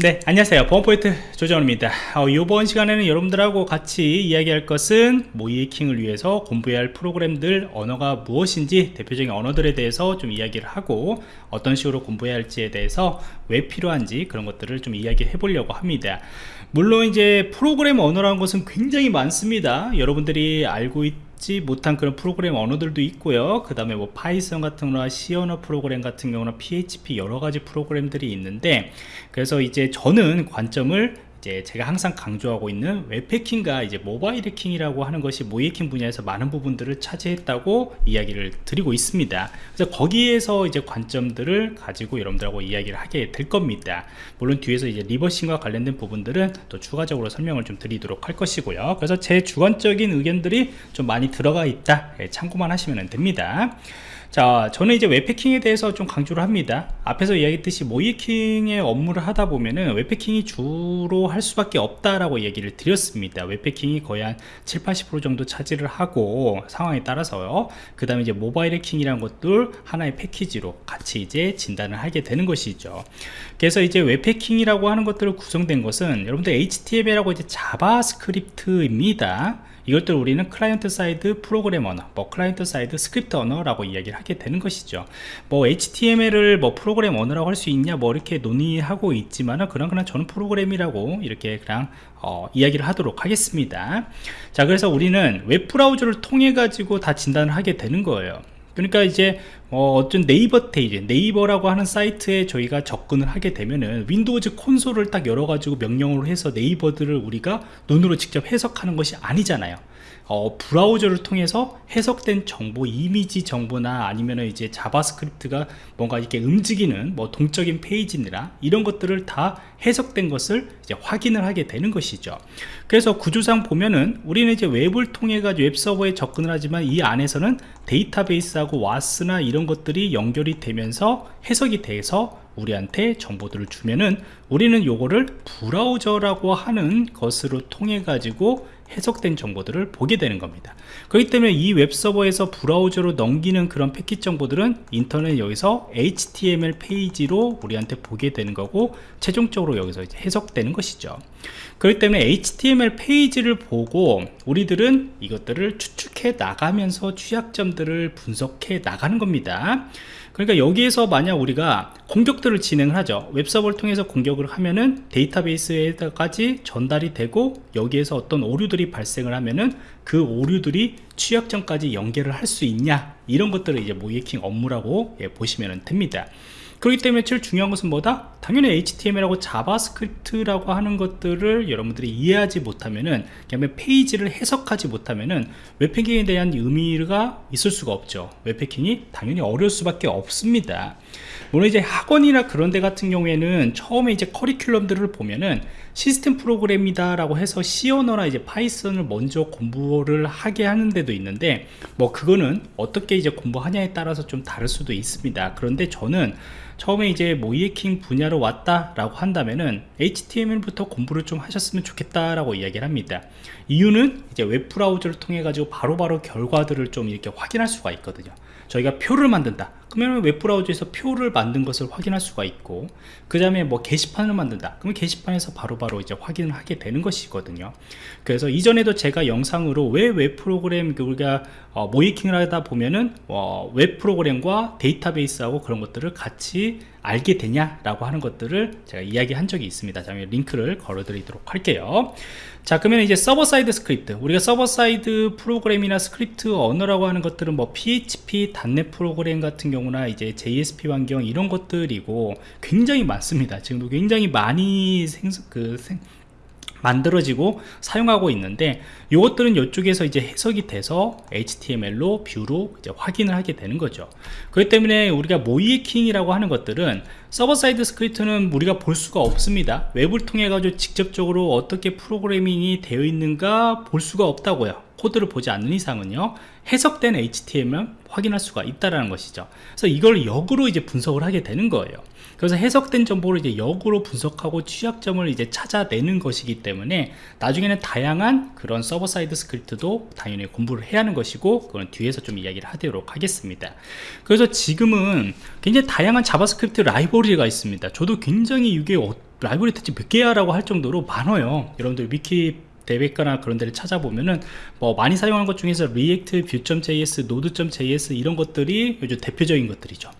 네 안녕하세요. 보안프로젝트 조정원입니다. 어, 이번 시간에는 여러분들하고 같이 이야기할 것은 모의해킹을 위해서 공부해야 할 프로그램들 언어가 무엇인지 대표적인 언어들에 대해서 좀 이야기를 하고 어떤 식으로 공부해야 할지에 대해서 왜 필요한지 그런 것들을 좀 이야기해 보려고 합니다. 물론 이제 프로그램 언어라는 것은 굉장히 많습니다. 여러분들이 알고 있지 못한 그런 프로그램 언어들도 있고요. 그 다음에 뭐 파이썬 같은 거나 C 언어 프로그램 같은 경우는 PHP 여러 가지 프로그램들이 있는데 그래서 이제 저는 관점을 이제 제가 항상 강조하고 있는 웹해킹과 이제 모바일 해킹이라고 하는 것이 모의해킹 분야에서 많은 부분들을 차지했다고 이야기를 드리고 있습니다. 그래서 거기에서 이제 관점들을 가지고 여러분들하고 이야기를 하게 될 겁니다. 물론 뒤에서 이제 reversing과 관련된 부분들은 또 추가적으로 설명을 좀 드리도록 할 것이고요. 그래서 제 주관적인 의견들이 좀 많이 들어가 있다. 예, 참고만 하시면 됩니다 자 저는 이제 웹해킹에 대해서 좀 강조를 합니다. 앞에서 이야기했듯이 모의해킹의 업무를 하다 보면은 웹해킹이 주로 할 수밖에 없다라고 얘기를 드렸습니다. 웹해킹이 거의 한 7, 80% 정도 차지를 하고 상황에 따라서요. 그 다음에 이제 모바일 해킹이라는 것들 하나의 패키지로 같이 이제 진단을 하게 되는 것이죠. 그래서 이제 웹해킹이라고 하는 것들을 구성된 것은 여러분들 HTML하고 이제 자바스크립트입니다 이것들 우리는 client side program 언어 뭐 client side script 언어라고 이야기를 하게 되는 것이죠. 뭐 HTML을 뭐 프로그램 언어라고 할 수 있냐 뭐 이렇게 논의하고 있지만은 그런 그냥 저는 프로그램이라고 이렇게 그냥 어, 이야기를 하도록 하겠습니다. 자 그래서 우리는 웹 브라우저를 통해 가지고 다 진단을 하게 되는 거예요 그러니까 이제 어, 어떤 네이버 페이지 네이버라고 하는 사이트에 저희가 접근을 하게 되면은 Windows 콘솔을 딱 열어가지고 명령으로 해서 네이버들을 우리가 눈으로 직접 해석하는 것이 아니잖아요 어, 브라우저를 통해서 해석된 정보, 이미지 정보나 아니면 이제 자바스크립트가 뭔가 이렇게 움직이는 뭐 동적인 페이지나 이런 것들을 다 해석된 것을 이제 확인을 하게 되는 것이죠. 그래서 구조상 보면은 우리는 이제 웹을 통해 가지고 웹 서버에 접근을 하지만 이 안에서는 데이터베이스하고 WAS나 이런 것들이 연결이 되면서 해석이 돼서 우리한테 정보들을 주면은 우리는 요거를 브라우저라고 하는 것으로 통해 가지고 해석된 정보들을 보게 되는 겁니다. 그렇기 때문에 이 웹서버에서 브라우저로 넘기는 그런 패킷 정보들은 인터넷 여기서 HTML 페이지로 우리한테 보게 되는 거고 최종적으로 여기서 해석되는 것이죠. 그렇기 때문에 HTML 페이지를 보고 우리들은 이것들을 추측해 나가면서 취약점들을 분석해 나가는 겁니다 그러니까 여기에서 만약 우리가 공격들을 진행을 하죠. 웹서버를 통해서 공격을 하면은 데이터베이스에까지 전달이 되고 여기에서 어떤 오류들이 발생을 하면은 그 오류들이 취약점까지 연결을 할수 있냐? 이런 것들을 이제 모이킹 업무라고 예, 보시면 됩니다 그렇기 때문에 제일 중요한 것은 뭐다? 당연히 HTML하고 자바스크립트라고 하는 것들을 여러분들이 이해하지 못하면은 그다음에 페이지를 해석하지 못하면은 웹해킹에 대한 의미가 있을 수가 없죠 웹해킹이 당연히 어려울 수밖에 없습니다 물론 이제 학원이나 그런 데 같은 경우에는 처음에 이제 커리큘럼들을 보면은 시스템 프로그램이다 라고 해서 C 언어나 이제 파이썬을 먼저 공부를 하게 하는 데도 있는데 뭐 그거는 어떻게 이제 공부하냐에 따라서 좀 다를 수도 있습니다 그런데 저는 처음에 이제 모이에킹 분야로 왔다라고 한다면은 HTML부터 공부를 좀 하셨으면 좋겠다라고 이야기를 합니다. 이유는 이제 웹 브라우저를 통해 가지고 바로바로 바로 결과들을 좀 이렇게 확인할 수가 있거든요. 저희가 표를 만든다. 그러면 웹브라우저에서 표를 만든 것을 확인할 수가 있고 그 다음에 뭐 게시판을 만든다 그러면 게시판에서 바로바로 바로 이제 확인을 하게 되는 것이거든요 그래서 이전에도 제가 영상으로 왜 웹 프로그램 우리가 어, 모의해킹을 하다 보면은 어, 웹 프로그램과 데이터베이스하고 그런 것들을 같이 알게 되냐라고 하는 것들을 제가 이야기한 적이 있습니다. 자, 링크를 걸어드리도록 할게요. 자, 그러면 이제 server side script. 우리가 server side program이나 스크립트 언어라고 하는 것들은 뭐 PHP, .NET 프로그램 같은 경우나 이제 JSP 환경 이런 것들이고 굉장히 많습니다. 지금도 굉장히 많이 생, 그, 생, 만들어지고 사용하고 있는데 이것들은 이쪽에서 이제 해석이 돼서 HTML로 view로 이제 확인을 하게 되는 거죠. 그렇기 때문에 우리가 모의해킹이라고 하는 것들은 server side script는 우리가 볼 수가 없습니다. 웹을 통해 가지고 직접적으로 어떻게 프로그래밍이 되어 있는가 볼 수가 없다고요 코드를 보지 않는 이상은요 해석된 HTML 확인할 수가 있다라는 것이죠. 그래서 이걸 역으로 이제 분석을 하게 되는 거예요. 그래서 해석된 정보를 이제 역으로 분석하고 취약점을 이제 찾아내는 것이기 때문에 나중에는 다양한 그런 server side script도 당연히 공부를 해야 하는 것이고 그건 뒤에서 좀 이야기를 하도록 하겠습니다. 그래서 지금은 굉장히 다양한 자바스크립트 라이브러리가 있습니다. 저도 굉장히 이게 어 라이브러리 대체 몇 개야 라고 할 정도로 많아요. 여러분들 위키 대백과나 그런 데를 찾아보면은 뭐 많이 사용하는 것 중에서 React, Vue.js, Node.js 이런 것들이 요즘 대표적인 것들이죠.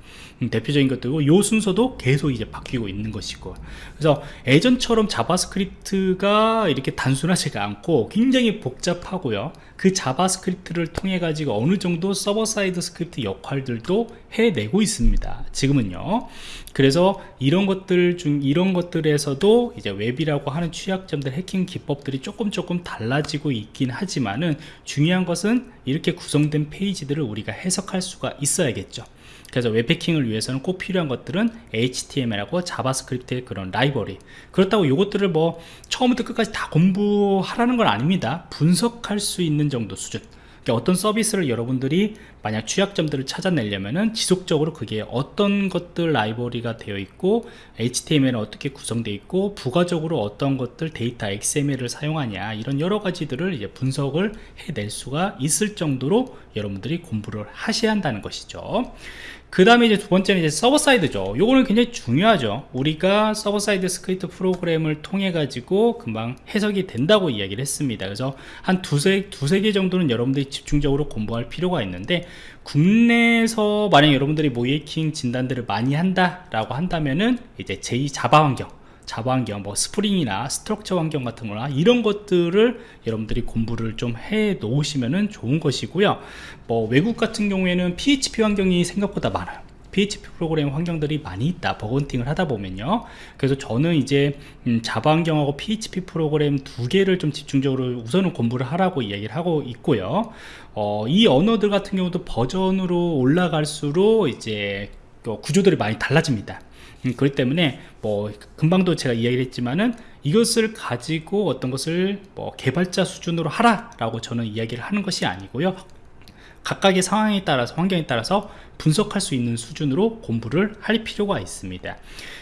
음, 대표적인 것들이고 요 순서도 계속 이제 바뀌고 있는 것이고. 그래서 예전처럼 JavaScript가 이렇게 단순하지가 않고 굉장히 복잡하고요. 그 JavaScript를 통해 가지고 어느 정도 server side script 역할들도 해내고 있습니다. 지금은요 그래서 이런 것들 중 이런 것들에서도 이제 웹이라고 하는 취약점들 해킹 기법들이 조금 조금 달라지고 있긴 하지만은 중요한 것은 이렇게 구성된 페이지들을 우리가 해석할 수가 있어야겠죠. 그래서 웹해킹을 위해서는 꼭 필요한 것들은 HTML하고 JavaScript의 그런 library. 그렇다고 이것들을 뭐 처음부터 끝까지 다 공부하라는 건 아닙니다. 분석할 수 있는 정도 수준 어떤 서비스를 여러분들이 만약 취약점들을 찾아내려면은 지속적으로 그게 어떤 것들 library가 되어 있고 HTML은 어떻게 구성되어 있고 부가적으로 어떤 것들 데이터 XML을 사용하냐 이런 여러 가지들을 이제 분석을 해낼 수가 있을 정도로 여러분들이 공부를 하셔야 한다는 것이죠 그 다음에 이제 두 번째는 이제 server side죠. 요거는 굉장히 중요하죠. 우리가 server side script 프로그램을 통해 가지고 금방 해석이 된다고 이야기를 했습니다. 그래서 한 두세 두세 개 정도는 여러분들이 집중적으로 공부할 필요가 있는데 국내에서 만약 여러분들이 모의해킹 진단들을 많이 한다 라고 한다면은 이제 제2 Java 환경 Java 환경, 뭐 Spring이나 Struts 환경 같은 거나 이런 것들을 여러분들이 공부를 좀 해 놓으시면 좋은 것이고요. 뭐 외국 같은 경우에는 PHP 환경이 생각보다 많아요. PHP 프로그램 환경들이 많이 있다. 버건팅을 하다 보면요. 그래서 저는 이제 음, 자바 환경하고 PHP 프로그램 두 개를 좀 집중적으로 우선은 공부를 하라고 이야기를 하고 있고요. 어, 이 언어들 같은 경우도 버전으로 올라갈수록 이제 그 구조들이 많이 달라집니다 음, 그렇기 때문에 뭐 금방도 제가 이야기를 했지만은 이것을 가지고 어떤 것을 뭐 개발자 수준으로 하라 라고 저는 이야기를 하는 것이 아니고요. 각각의 상황에 따라서 환경에 따라서 분석할 수 있는 수준으로 공부를 할 필요가 있습니다.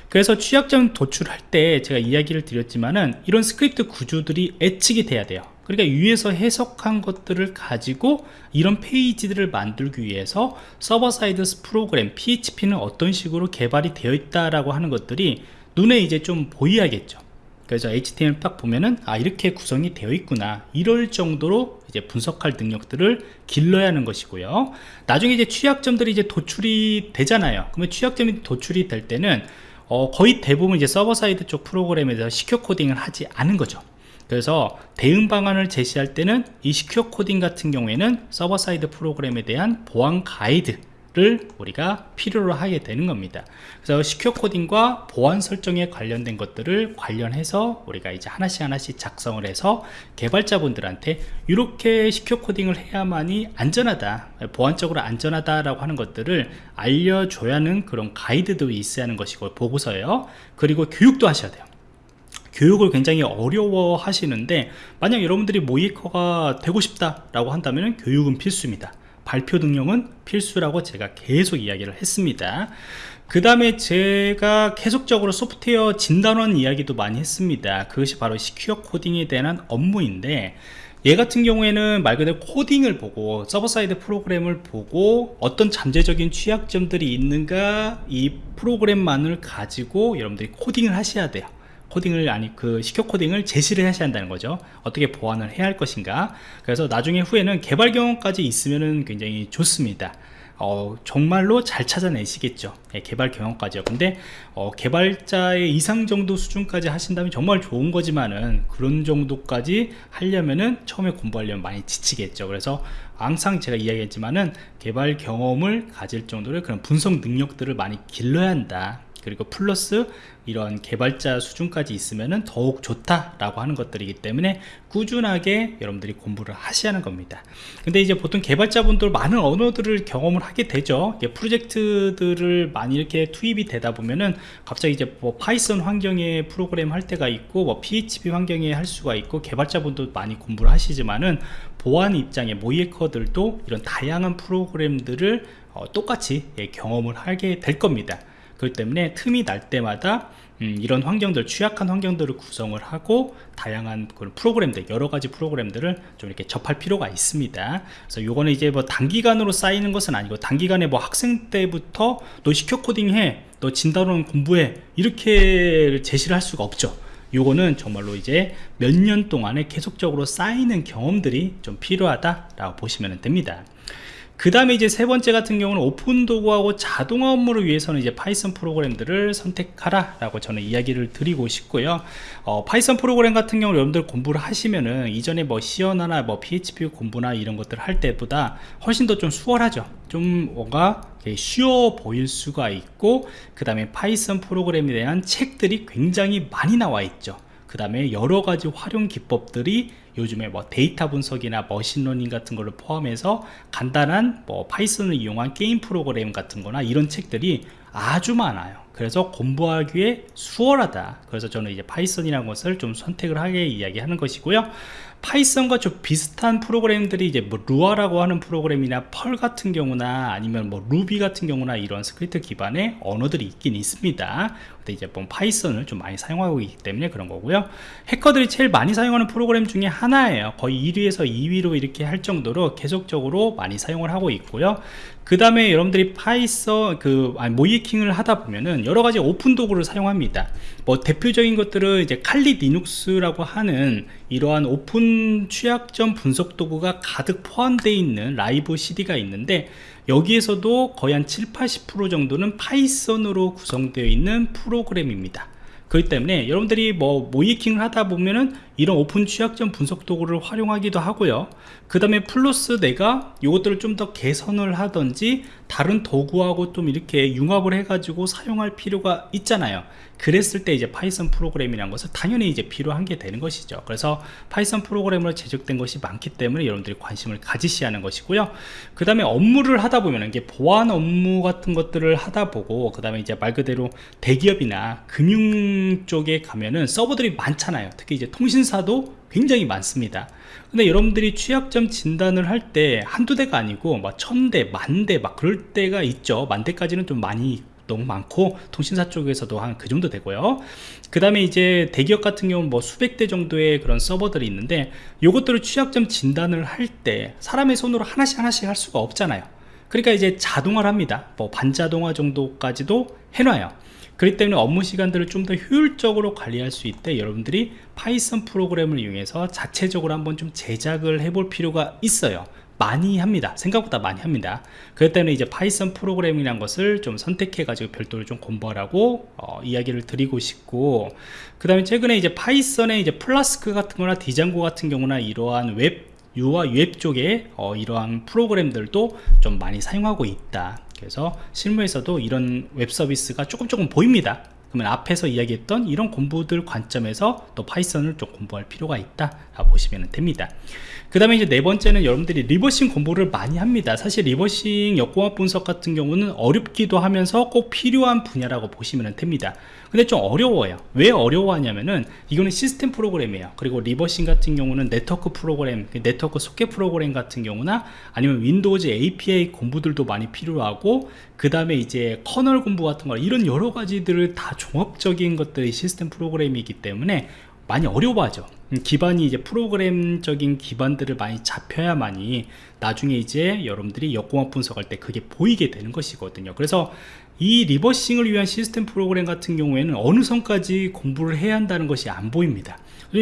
그래서 취약점 도출할 때 제가 이야기를 드렸지만은 이런 스크립트 구조들이 예측이 돼야 돼요 그러니까 위에서 해석한 것들을 가지고 이런 페이지들을 만들기 위해서 server side 프로그램 PHP는 어떤 식으로 개발이 되어 있다라고 하는 것들이 눈에 이제 좀 보여야겠죠. 그래서 HTML 딱 보면은 아 이렇게 구성이 되어 있구나. 이럴 정도로 이제 분석할 능력들을 길러야 하는 것이고요. 나중에 이제 취약점들이 이제 도출이 되잖아요. 그러면 취약점이 도출이 될 때는 어, 거의 대부분 이제 server side 쪽 프로그램에서 secure coding을 하지 않은 거죠 그래서 대응 방안을 제시할 때는 이 secure coding 같은 경우에는 server side 프로그램에 대한 보안 가이드 를 우리가 필요로 하게 되는 겁니다. 그래서 시큐어 코딩과 보안 설정에 관련된 것들을 관련해서 우리가 이제 하나씩 하나씩 작성을 해서 개발자분들한테 이렇게 시큐어 코딩을 해야만이 안전하다 보안적으로 안전하다 라고 하는 것들을 알려줘야 하는 그런 가이드도 있어야 하는 것이고 보고서요. 그리고 교육도 하셔야 돼요 교육을 굉장히 어려워 하시는데 만약 여러분들이 모이커가 되고 싶다 라고 한다면 교육은 필수입니다. 발표 능력은 필수라고 제가 계속 이야기를 했습니다. 그 다음에 제가 계속적으로 소프트웨어 진단원 이야기도 많이 했습니다. 그것이 바로 secure coding에 대한 업무인데 얘 같은 경우에는 말 그대로 코딩을 보고 server side 프로그램을 보고 어떤 잠재적인 취약점들이 있는가 이 프로그램만을 가지고 여러분들이 코딩을 하셔야 돼요 코딩을 아니 그 secure coding을 제시를 하셔야 한다는 거죠. 어떻게 보완을 해야 할 것인가. 그래서 나중에 후에는 개발 경험까지 있으면 굉장히 좋습니다. 어, 정말로 잘 찾아내시겠죠. 네, 개발 경험까지요. 근데 어, 개발자의 이상 정도 수준까지 하신다면 정말 좋은 거지만은 그런 정도까지 하려면은 처음에 공부하려면 많이 지치겠죠. 그래서 항상 제가 이야기했지만은 개발 경험을 가질 정도로 그런 분석 능력들을 많이 길러야 한다 그리고 플러스 이런 개발자 수준까지 있으면 더욱 좋다라고 하는 것들이기 때문에 꾸준하게 여러분들이 공부를 하셔야 하는 겁니다. 근데 이제 보통 개발자분들 많은 언어들을 경험을 하게 되죠. 프로젝트들을 많이 이렇게 투입이 되다 보면은 갑자기 이제 뭐 Python 환경에 프로그램 할 때가 있고 뭐 PHP 환경에 할 수가 있고 개발자분도 많이 공부를 하시지만은 보안 입장의 모의해커들도 이런 다양한 프로그램들을 어, 똑같이 예, 경험을 하게 될 겁니다 그렇기 때문에 틈이 날 때마다 음, 이런 환경들 취약한 환경들을 구성을 하고 다양한 그런 프로그램들 여러 가지 프로그램들을 좀 이렇게 접할 필요가 있습니다. 그래서 요거는 이제 뭐 단기간으로 쌓이는 것은 아니고 단기간에 뭐 학생 때부터 너 secure coding해 너 진단원 공부해 이렇게 제시를 할 수가 없죠. 요거는 정말로 이제 몇 년 동안에 계속적으로 쌓이는 경험들이 좀 필요하다라고 보시면 됩니다 그 다음에 이제 세 번째 같은 경우는 오픈 도구하고 자동화 업무를 위해서는 이제 Python 프로그램들을 선택하라 라고 저는 이야기를 드리고 싶고요. 어, Python 프로그램 같은 경우 여러분들 공부를 하시면은 이전에 뭐 C언어나나 뭐 PHP 공부나 이런 것들 할 때보다 훨씬 더 좀 수월하죠. 좀 뭔가 쉬워 보일 수가 있고 그 다음에 Python 프로그램에 대한 책들이 굉장히 많이 나와 있죠. 그 다음에 여러 가지 활용 기법들이 요즘에 뭐 데이터 분석이나 machine learning 같은 걸로 포함해서 간단한 뭐 Python을 이용한 게임 프로그램 같은 거나 이런 책들이 아주 많아요. 그래서 공부하기에 수월하다. 그래서 저는 이제 Python이라는 것을 좀 선택을 하게 이야기하는 것이고요 Python과 좀 비슷한 프로그램들이 이제 뭐 Lua라고 하는 프로그램이나 Perl 같은 경우나 아니면 뭐 루비 같은 경우나 이런 스크립트 기반의 언어들이 있긴 있습니다. 근데 이제 뭐 Python을 좀 많이 사용하고 있기 때문에 그런 거고요. 해커들이 제일 많이 사용하는 프로그램 중에 하나예요. 거의 1위에서 2위로 이렇게 할 정도로 계속적으로 많이 사용을 하고 있고요. 그 다음에 여러분들이 Python 그 아니, 모의해킹을 하다 보면은 여러 가지 오픈 도구를 사용합니다. 뭐 대표적인 것들은 이제 칼리 리눅스라고 하는 이러한 오픈 취약점 분석 도구가 가득 포함되어 있는 live CD가 있는데 여기에서도 거의 한 7, 80% 정도는 Python으로 구성되어 있는 프로그램입니다. 그렇기 때문에 여러분들이 뭐 모의해킹을 하다 보면은 이런 오픈 취약점 분석 도구를 활용하기도 하고요. 그 다음에 플러스 내가 이것들을 좀 더 개선을 하든지 다른 도구하고 좀 이렇게 융합을 해 가지고 사용할 필요가 있잖아요. 그랬을 때 이제 Python 프로그램이라는 것은 당연히 이제 필요한 게 되는 것이죠. 그래서 Python 프로그램으로 제작된 것이 많기 때문에 여러분들이 관심을 가지셔야 하는 것이고요. 그 다음에 업무를 하다 보면 이게 보안 업무 같은 것들을 하다 보고 그 다음에 이제 말 그대로 대기업이나 금융 쪽에 가면은 서버들이 많잖아요. 특히 이제 통신사도 굉장히 많습니다. 근데 여러분들이 취약점 진단을 할 때 한두 대가 아니고 막 천 대 만 대 막 그럴 때가 있죠. 만 대까지는 좀 많이 너무 많고 통신사 쪽에서도 한 그 정도 되고요. 그 다음에 이제 대기업 같은 경우는 뭐 수백 대 정도의 그런 서버들이 있는데 요것들을 취약점 진단을 할 때 사람의 손으로 하나씩 하나씩 할 수가 없잖아요. 그러니까 이제 자동화를 합니다. 뭐 반자동화 정도까지도 해놔요 그렇기 때문에 업무 시간들을 좀 더 효율적으로 관리할 수 있게 여러분들이 Python 프로그램을 이용해서 자체적으로 한번 좀 제작을 해볼 필요가 있어요. 많이 합니다. 생각보다 많이 합니다. 그렇기 때문에 이제 Python 프로그램이란 것을 좀 선택해 가지고 별도로 좀 공부하라고 어, 이야기를 드리고 싶고 그 다음에 최근에 이제 Python의 이제 플라스크 같은 거나 Django 같은 경우나 이러한 웹 유와 웹 쪽에 어, 이러한 프로그램들도 좀 많이 사용하고 있다 그래서 실무에서도 이런 웹 서비스가 조금 조금 보입니다. 그러면 앞에서 이야기했던 이런 공부들 관점에서 또 Python을 좀 공부할 필요가 있다 보시면 됩니다. 그 다음에 이제 네 번째는 여러분들이 reversing 공부를 많이 합니다. 사실 reversing 역공학 분석 같은 경우는 어렵기도 하면서 꼭 필요한 분야라고 보시면 됩니다 근데 좀 어려워요. 왜 어려워하냐면은 이거는 시스템 프로그램이에요. 그리고 reversing 같은 경우는 네트워크 프로그램 그 네트워크 소켓 프로그램 같은 경우나 아니면 Windows API 공부들도 많이 필요하고 그 다음에 이제 커널 공부 같은 거 이런 여러 가지들을 다 종합적인 것들이 시스템 프로그램이기 때문에 많이 어려워하죠. 음, 기반이 이제 프로그램적인 기반들을 많이 잡혀야만이 나중에 이제 여러분들이 역공학 분석할 때 그게 보이게 되는 것이거든요. 그래서 이 reversing을 위한 시스템 프로그램 같은 경우에는 어느 선까지 공부를 해야 한다는 것이 안 보입니다.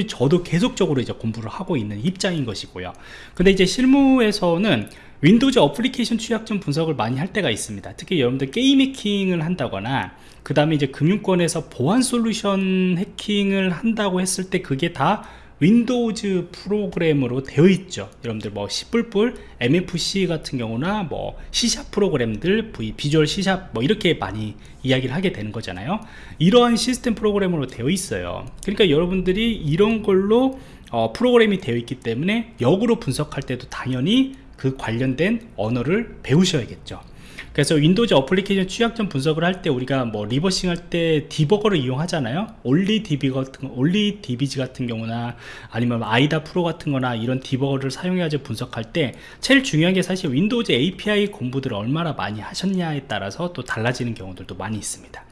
저도 계속적으로 이제 공부를 하고 있는 입장인 것이고요. 근데 이제 실무에서는 Windows 어플리케이션 취약점 분석을 많이 할 때가 있습니다. 특히 여러분들 게임 해킹을 한다거나 그 다음에 이제 금융권에서 보안 솔루션 해킹을 한다고 했을 때 그게 다 Windows 프로그램으로 되어 있죠. 여러분들 뭐 C++, MFC 같은 경우나 뭐 C샵 프로그램들 v, 비주얼 C샵 뭐 이렇게 많이 이야기를 하게 되는 거잖아요. 이러한 시스템 프로그램으로 되어 있어요. 그러니까 여러분들이 이런 걸로 어, 프로그램이 되어 있기 때문에 역으로 분석할 때도 당연히 그 관련된 언어를 배우셔야겠죠 그래서 Windows 어플리케이션 취약점 분석을 할 때 우리가 뭐 reversing 할 때 디버거를 이용하잖아요. Olly DB 같은 OllyDBG 같은 경우나 아니면 IDA Pro 같은 거나 이런 디버거를 사용해서 분석할 때 제일 중요한 게 사실 Windows API 공부들을 얼마나 많이 하셨냐에 따라서 또 달라지는 경우들도 많이 있습니다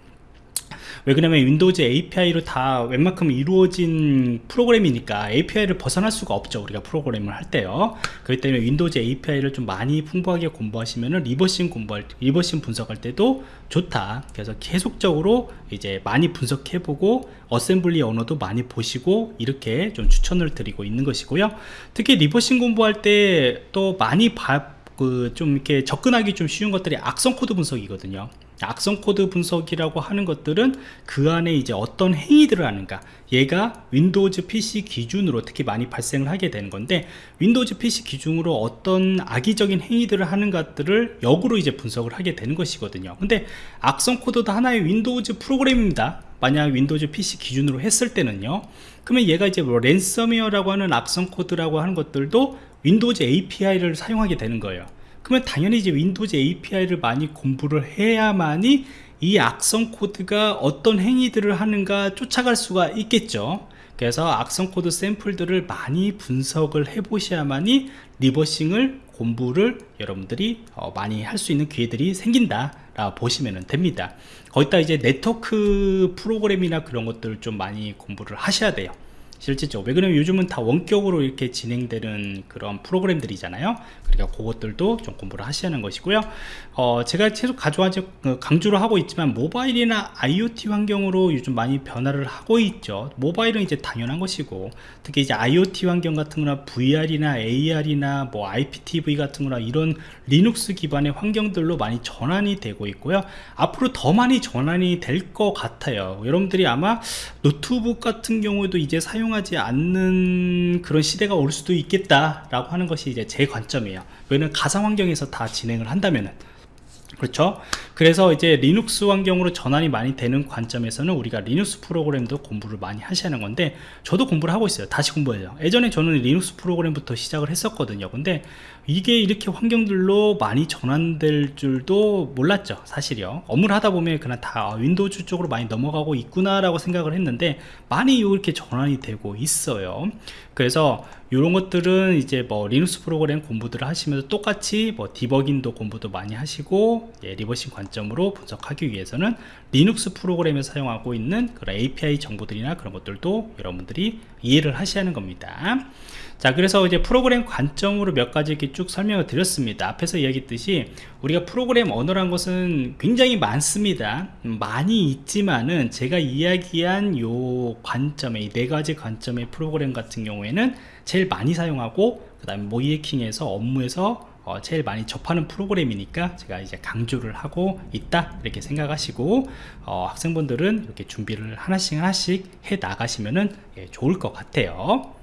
왜 그러냐면 Windows API로 다 웬만큼 이루어진 프로그램이니까 API를 벗어날 수가 없죠 우리가 프로그램을 할 때요. 그렇기 때문에 Windows API를 좀 많이 풍부하게 공부하시면은 reversing 공부할 reversing 분석할 때도 좋다. 그래서 계속적으로 이제 많이 분석해보고 어셈블리 언어도 많이 보시고 이렇게 좀 추천을 드리고 있는 것이고요. 특히 reversing 공부할 때 또 많이 봐, 그 좀 이렇게 접근하기 좀 쉬운 것들이 악성 코드 분석이거든요 악성 코드 분석이라고 하는 것들은 그 안에 이제 어떤 행위들을 하는가. 얘가 Windows PC 기준으로 특히 많이 발생을 하게 되는 건데 Windows PC 기준으로 어떤 악의적인 행위들을 하는 것들을 역으로 이제 분석을 하게 되는 것이거든요. 근데 악성 코드도 하나의 Windows 프로그램입니다. 만약 Windows PC 기준으로 했을 때는요. 그러면 얘가 이제 뭐 랜섬웨어라고 하는 악성 코드라고 하는 것들도 Windows API를 사용하게 되는 거예요 그러면 당연히 이제 Windows API를 많이 공부를 해야만이 이 악성 코드가 어떤 행위들을 하는가 쫓아갈 수가 있겠죠. 그래서 악성 코드 샘플들을 많이 분석을 해 보셔야만이 reversing을 공부를 여러분들이 어, 많이 할 수 있는 기회들이 생긴다 라 보시면 됩니다. 거기다 이제 네트워크 프로그램이나 그런 것들을 좀 많이 공부를 하셔야 돼요 실질적으로 왜 그러면 요즘은 다 원격으로 이렇게 진행되는 그런 프로그램들이잖아요. 그러니까 그것들도 좀 공부를 하시는 것이고요. 어, 제가 계속 가져와서 그 강조를 하고 있지만 모바일이나 IoT 환경으로 요즘 많이 변화를 하고 있죠. 모바일은 이제 당연한 것이고 특히 이제 IoT 환경 같은 거나 VR이나 AR이나 뭐 IPTV 같은 거나 이런 리눅스 기반의 환경들로 많이 전환이 되고 있고요. 앞으로 더 많이 전환이 될 것 같아요. 여러분들이 아마 노트북 같은 경우도 이제 사용 사용하지 않는 그런 시대가 올 수도 있겠다 라고 하는 것이 이제 제 관점이에요. 왜냐면 가상 환경에서 다 진행을 한다면은. 그렇죠 그래서 이제 리눅스 환경으로 전환이 많이 되는 관점에서는 우리가 리눅스 프로그램도 공부를 많이 하셔야 하는 건데 저도 공부를 하고 있어요. 다시 공부해요. 예전에 저는 리눅스 프로그램부터 시작을 했었거든요. 근데 이게 이렇게 환경들로 많이 전환될 줄도 몰랐죠 사실이요. 업무를 하다 보면 그냥 다 Windows 쪽으로 많이 넘어가고 있구나 라고 생각을 했는데 많이 이렇게 전환이 되고 있어요. 그래서 이런 것들은 이제 뭐 리눅스 프로그램 공부들을 하시면서 똑같이 뭐 디버깅도 공부도 많이 하시고 예, reversing 관점 으로 분석하기 위해서는 리눅스 프로그램에 사용하고 있는 그런 API 정보들이나 그런 것들도 여러분들이 이해를 하셔야 하는 겁니다. 자 그래서 이제 프로그램 관점으로 몇 가지 이렇게 쭉 설명을 드렸습니다. 앞에서 이야기했듯이 우리가 프로그램 언어란 것은 굉장히 많습니다. 많이 있지만은 제가 이야기한 요 관점에 이네 가지 관점의 프로그램 같은 경우에는 제일 많이 사용하고 그 다음에 모이에킹에서 업무에서 어, 제일 많이 접하는 프로그램이니까 제가 이제 강조를 하고 있다 이렇게 생각하시고 어, 학생분들은 이렇게 준비를 하나씩 하나씩 해 나가시면은 예, 좋을 것 같아요